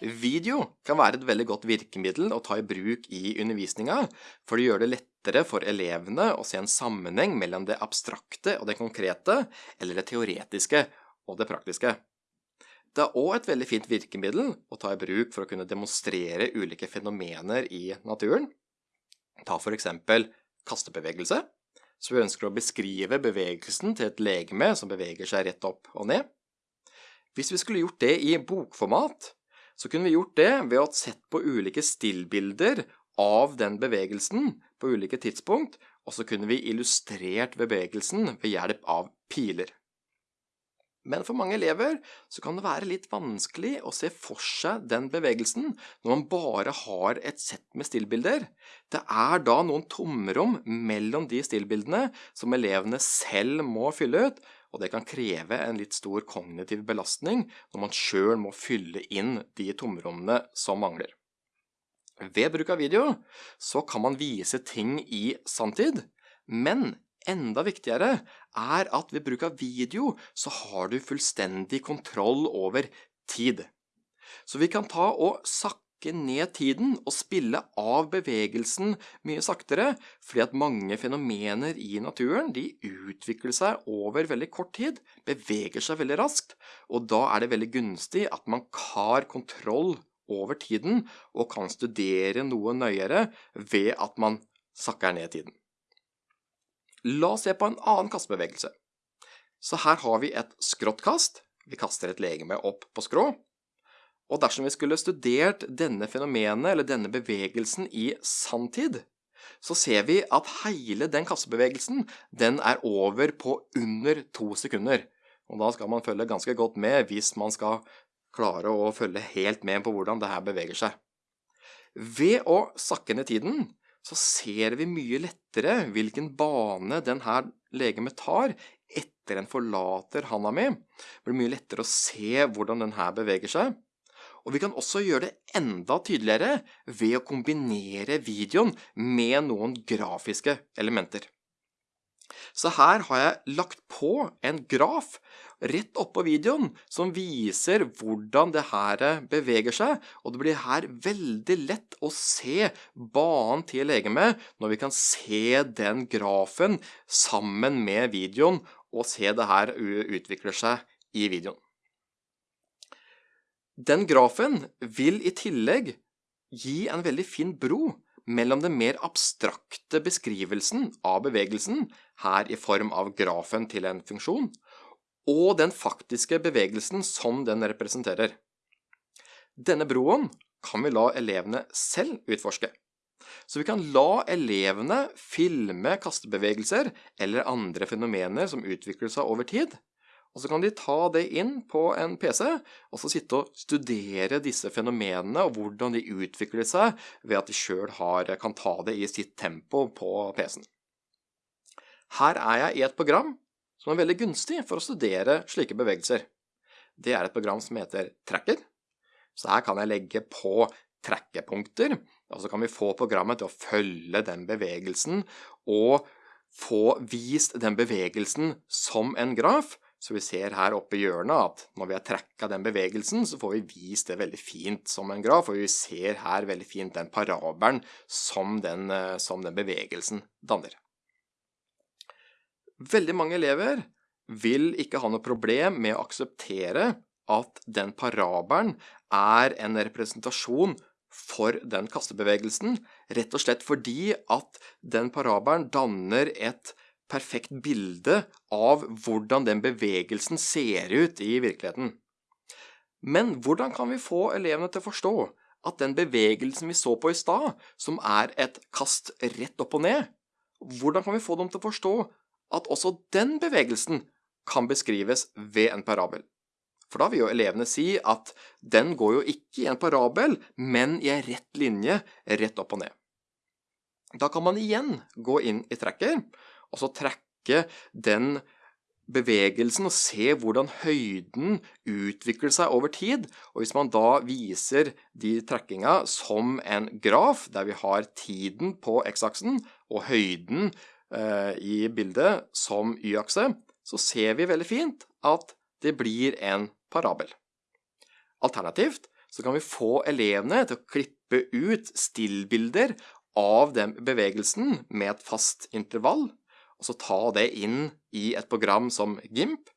Video kan være et veldig godt virkemiddel å ta i bruk i undervisninga, for det gjør det lettere for elevene å se en sammenheng mellom det abstrakte og det konkrete, eller det teoretiske og det praktiske. Det er òg et veldig fint virkemiddel å ta i bruk for å kunne demonstrere ulike fenomener i naturen. Ta for eksempel kastebevegelse, så vi ønsker å beskrive bevegelsen til et legeme som beveger seg rett opp og ned. Hvis vi skulle gjort det i bokformat, så kunne vi gjort det ved å ha sett på ulike stillbilder av den bevegelsen på ulike tidspunkt, og så kunne vi illustrert bevegelsen ved hjelp av piler. Men for mange elever så kan det være litt vanskelig å se for seg den bevegelsen når man bare har et sett med stillbilder. Det er da noen tomrom mellom de stillbildene som elevene selv må fylle ut, og det kan kreve en litt stor kognitiv belastning når man sjøl må fylle inn de tomrommene som mangler. Ved bruk av video så kan man vise ting i sanntid, men enda viktigere er at ved bruk av video så har du fullstendig kontroll over tid. Så vi kan ta og sakke trekke ned tiden og spille av bevegelsen mye saktere, fordi at mange fenomener i naturen de utvikler seg over veldig kort tid, beveger seg veldig raskt, og da er det veldig gunstig at man har kontroll over tiden og kan studere noe nøyere ved at man sakker ned tiden. La oss se på en annen kastebevegelse. Så her har vi et skråttkast. Vi kaster et legeme opp på skrå. Og dersom vi skulle studert denne fenomenet, eller denne bevegelsen, i sanntid, så ser vi at hele den kassebevegelsen den er over på under to sekunder. Og da skal man følge ganske godt med hvis man skal klare å følge helt med på hvordan det her beveger seg. Ved å sakke ned tiden så ser vi mye lettere hvilken bane denne legemet tar etter en forlater handa mi. Det blir mye lettere å se hvordan den her beveger seg. Og vi kan også gjøre det enda tydeligere ved å kombinere videoen med noen grafiske elementer. Så her har jeg lagt på en graf rett oppå videoen som viser hvordan det her beveger seg, og det blir her veldig lett å se banen til legemet når vi kan se den grafen sammen med videoen og se det her utvikler seg i videoen. Den grafen vil i tillegg gi en veldig fin bro mellom den mer abstrakte beskrivelsen av bevegelsen, her i form av grafen til en funksjon, og den faktiske bevegelsen som den representerer. Denne broen kan vi la elevene selv utforske. Så vi kan la elevene filme kastebevegelser eller andre fenomener som utvikler seg over tid, og så kan de ta det inn på en PC, og så sitte og studere disse fenomenene og hvordan de utvikler seg ved at de sjøl kan ta det i sitt tempo på PC-en. Her er jeg i et program som er veldig gunstig for å studere slike bevegelser. Det er et program som heter Tracker. Så her kan jeg legge på trekkepunkter, og så kan vi få programmet til å følge den bevegelsen og få vist den bevegelsen som en graf, så vi ser her oppe i hjørnet at når vi har trekka den bevegelsen, så får vi vist det veldig fint som en graf, og vi ser her veldig fint den parabelen som den, eh, som den bevegelsen danner. Veldig mange elever vil ikke ha noe problem med å akseptere at den parabelen er en representasjon for den kastebevegelsen, rett og slett fordi at den parabelen danner et perfekt bilde av hvordan den bevegelsen ser ut i virkeligheten. Men hvordan kan vi få elevene til å forstå at den bevegelsen vi så på i stad, som er et kast rett opp og ned, hvordan kan vi få dem til å forstå at også den bevegelsen kan beskrives ved en parabel? For da vil jo elevene si at den går jo ikke i en parabel, men i en rett linje rett opp og ned. Da kan man igjen gå inn i tracker og så trekke den bevegelsen og se hvordan høyden utvikler seg over tid. Og hvis man da viser de trekkinga som en graf, der vi har tiden på x-aksen og høyden eh, i bildet som y-akse, så ser vi veldig fint at det blir en parabel. Alternativt så kan vi få elevene til å klippe ut stillbilder av den bevegelsen med et fast intervall, og så ta det inn i et program som GIMP,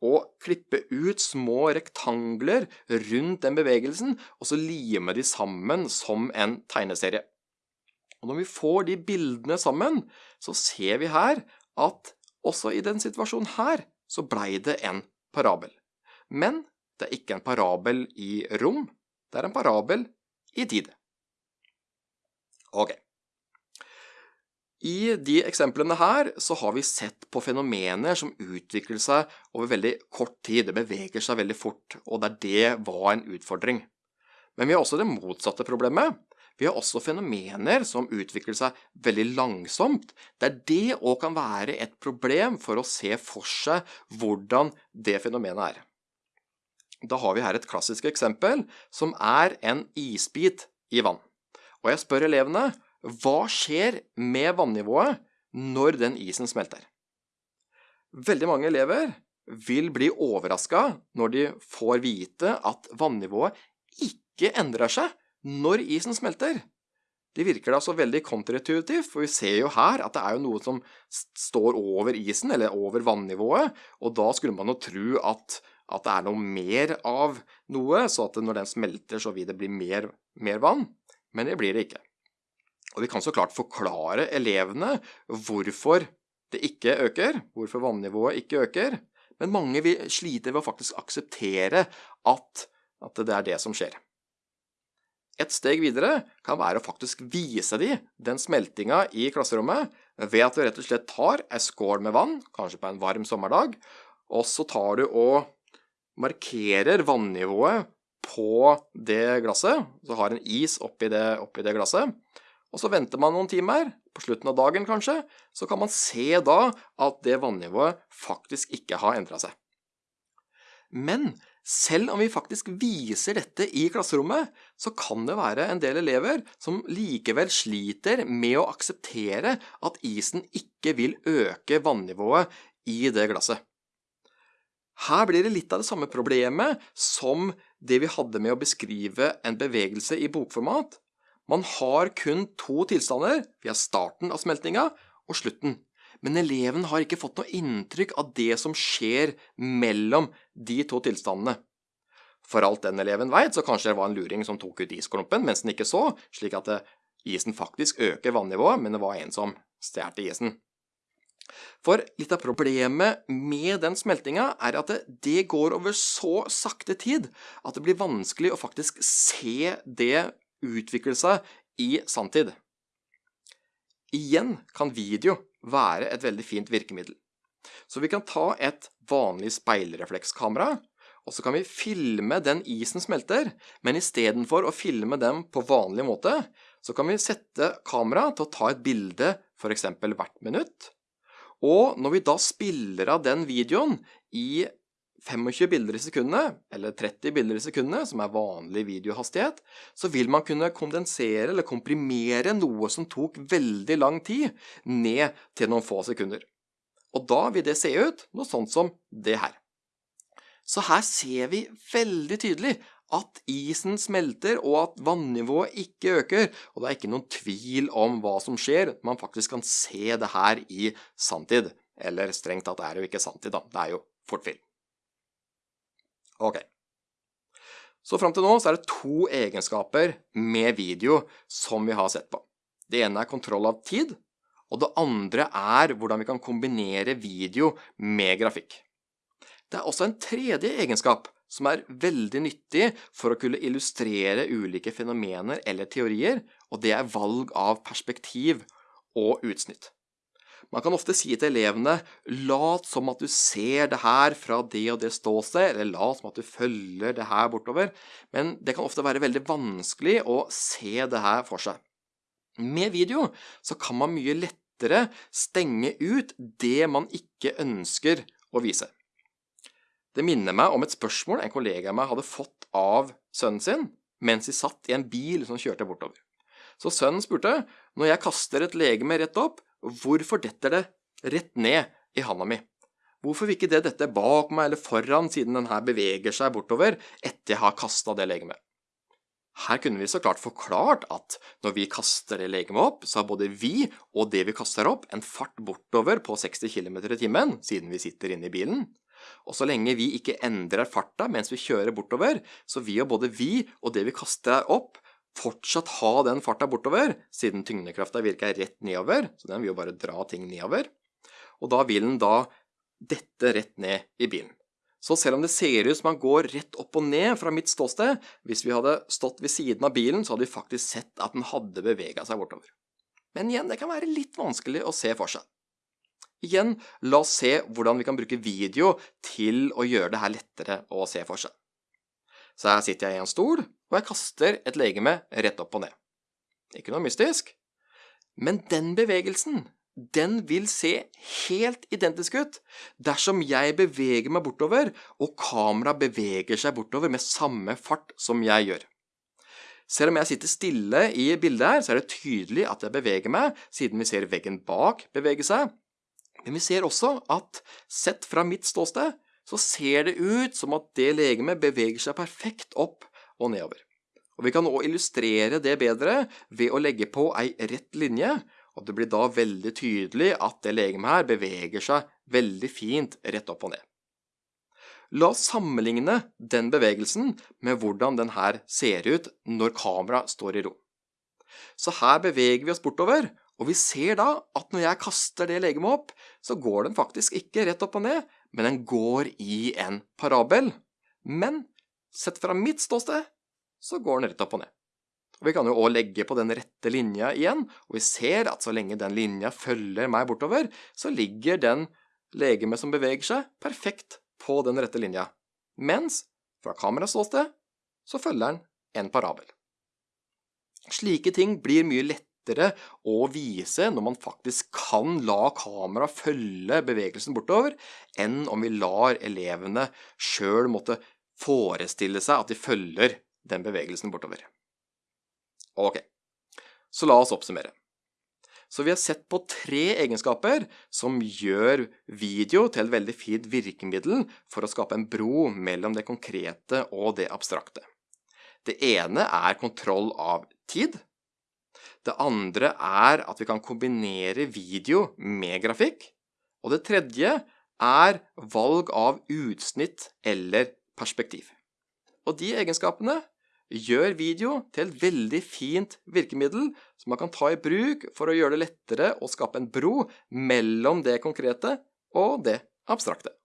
og klippe ut små rektangler rundt den bevegelsen, og så lime de sammen som en tegneserie. Og når vi får de bildene sammen, så ser vi her at også i den situasjonen her, så blei det en parabel. Men det er ikke en parabel i rom, det er en parabel i tid. Ok. I de eksemplene her så har vi sett på fenomener som utvikler seg over veldig kort tid. Det beveger seg veldig fort, og der det var en utfordring. Men vi har også det motsatte problemet. Vi har også fenomener som utvikler seg veldig langsomt, der det òg kan være et problem for å se for seg hvordan det fenomenet er. Da har vi her et klassisk eksempel, som er en isbit i vann. Og jeg spør elevene hva skjer med vannivået når den isen smelter? Veldig mange elever vil bli overraska når de får vite at vannivået ikke endrer seg når isen smelter. Det virker da så veldig kontraintuitivt, for vi ser jo her at det er jo noe som står over isen, eller over vannivået, og da skulle man jo tro at, at det er noe mer av noe, så at når den smelter, så vil det bli mer, mer vann. Men det blir det ikke. Og vi kan så klart forklare elevene hvorfor det ikke øker, hvorfor vannivået ikke øker, men mange sliter ved å faktisk akseptere at, at det er det som skjer. Et steg videre kan være å faktisk vise dem den smeltinga i klasserommet ved at du rett og slett tar ei skål med vann, kanskje på en varm sommerdag, og så tar du og markerer vannivået på det glasset, så har en is oppi det, oppi det glasset, og så venter man noen timer, på slutten av dagen kanskje, så kan man se da at det vannivået faktisk ikke har endra seg. Men selv om vi faktisk viser dette i klasserommet, så kan det være en del elever som likevel sliter med å akseptere at isen ikke vil øke vannivået i det glasset. Her blir det litt av det samme problemet som det vi hadde med å beskrive en bevegelse i bokformat, man har kun to tilstander. Vi har starten av smeltinga og slutten. Men eleven har ikke fått noe inntrykk av det som skjer mellom de to tilstandene. For alt den eleven veit, så kanskje det var en luring som tok ut isklumpen mens den ikke så, slik at eh, isen faktisk øker vannivået, men det var en som stjal isen. For litt av problemet med den smeltinga er at det, går over så sakte tid at det blir vanskelig å faktisk se det utvikle seg i sanntid. Igjen kan video være et veldig fint virkemiddel. Så vi kan ta et vanlig speilreflekskamera, og så kan vi filme den isen smelter, men istedenfor å filme dem på vanlig måte, så kan vi sette kameraet til å ta et bilde f.eks. hvert minutt. Og når vi da spiller av den videoen i 25 bilder i sekundet, eller 30 bilder i sekundet, som er vanlig videohastighet, så vil man kunne kondensere eller komprimere noe som tok veldig lang tid, ned til noen få sekunder. Og da vil det se ut noe sånt som det her. Så her ser vi veldig tydelig at isen smelter og at vannivået ikke øker, og det er ikke noen tvil om hva som skjer. Man faktisk kan se det her i sanntid. Eller strengt tatt er det jo ikke sanntid, da. Det er jo fortfilm. Ok. Så fram til nå så er det to egenskaper med video som vi har sett på. Det ene er kontroll av tid, og det andre er hvordan vi kan kombinere video med grafikk. Det er også en tredje egenskap som er veldig nyttig for å kunne illustrere ulike fenomener eller teorier, og det er valg av perspektiv og utsnitt. Man kan ofte si til elevene lat som at du ser det her fra det og det ståsted, eller lat som at du følger det her bortover, men det kan ofte være veldig vanskelig å se det her for seg. Med video så kan man mye lettere stenge ut det man ikke ønsker å vise. Det minner meg om et spørsmål en kollega av meg hadde fått av sønnen sin mens de satt i en bil som kjørte bortover. Så sønnen spurte når jeg kaster et legeme rett opp, Hvorfor detter det rett ned i handa mi? Hvorfor vil ikke det dette bak meg eller foran, siden den her beveger seg bortover etter jeg har kasta det legemet? Her kunne vi så klart forklart at når vi kaster det legemet opp, så har både vi og det vi kaster opp en fart bortover på 60 km i timen, siden vi sitter inne i bilen. Og så lenge vi ikke endrer farta mens vi kjører bortover, så vil jo både vi og det vi kaster opp, fortsatt ha den farta bortover, siden tyngdekrafta virker rett nedover, så den vil jo bare dra ting nedover. Og da vil den da dette rett ned i bilen. Så selv om det ser ut som han går rett opp og ned fra mitt ståsted, hvis vi hadde stått ved siden av bilen, så hadde vi faktisk sett at den hadde bevega seg bortover. Men igjen, det kan være litt vanskelig å se for seg. Igjen, la oss se hvordan vi kan bruke video til å gjøre det her lettere å se for seg. Så her sitter jeg i en stol, og jeg kaster et legeme rett opp og ned. Ikke noe mystisk. Men den bevegelsen, den vil se helt identisk ut dersom jeg beveger meg bortover, og kameraet beveger seg bortover med samme fart som jeg gjør. Selv om jeg sitter stille i bildet her, så er det tydelig at jeg beveger meg, siden vi ser veggen bak bevege seg, men vi ser også at sett fra mitt ståsted, så ser det ut som at det legemet beveger seg perfekt opp og nedover. Og Vi kan òg illustrere det bedre ved å legge på ei rett linje, og det blir da veldig tydelig at det legemet her beveger seg veldig fint rett opp og ned. La oss sammenligne den bevegelsen med hvordan den her ser ut når kameraet står i ro. Så her beveger vi oss bortover, og vi ser da at når jeg kaster det legemet opp, så går den faktisk ikke rett opp og ned, men den går i en parabel. Men sett fra mitt ståsted, så går den rett opp og ned. Og Vi kan jo òg legge på den rette linja igjen, og vi ser at så lenge den linja følger meg bortover, så ligger den legemet som beveger seg, perfekt på den rette linja. Mens fra kamerats ståsted så følger den en parabel. Slike ting blir mye lettere å vise når man faktisk kan la kamera følge bevegelsen bortover, enn om vi lar elevene sjøl måtte forestille seg at de følger den bevegelsen bortover. Ok, så la oss oppsummere. Så vi har sett på tre egenskaper som gjør video til et veldig fint virkemiddel for å skape en bro mellom det konkrete og det abstrakte. Det ene er kontroll av tid. Det andre er at vi kan kombinere video med grafikk. Og det tredje er valg av utsnitt eller perspektiv. Og de egenskapene gjør video til et veldig fint virkemiddel som man kan ta i bruk for å gjøre det lettere å skape en bro mellom det konkrete og det abstrakte.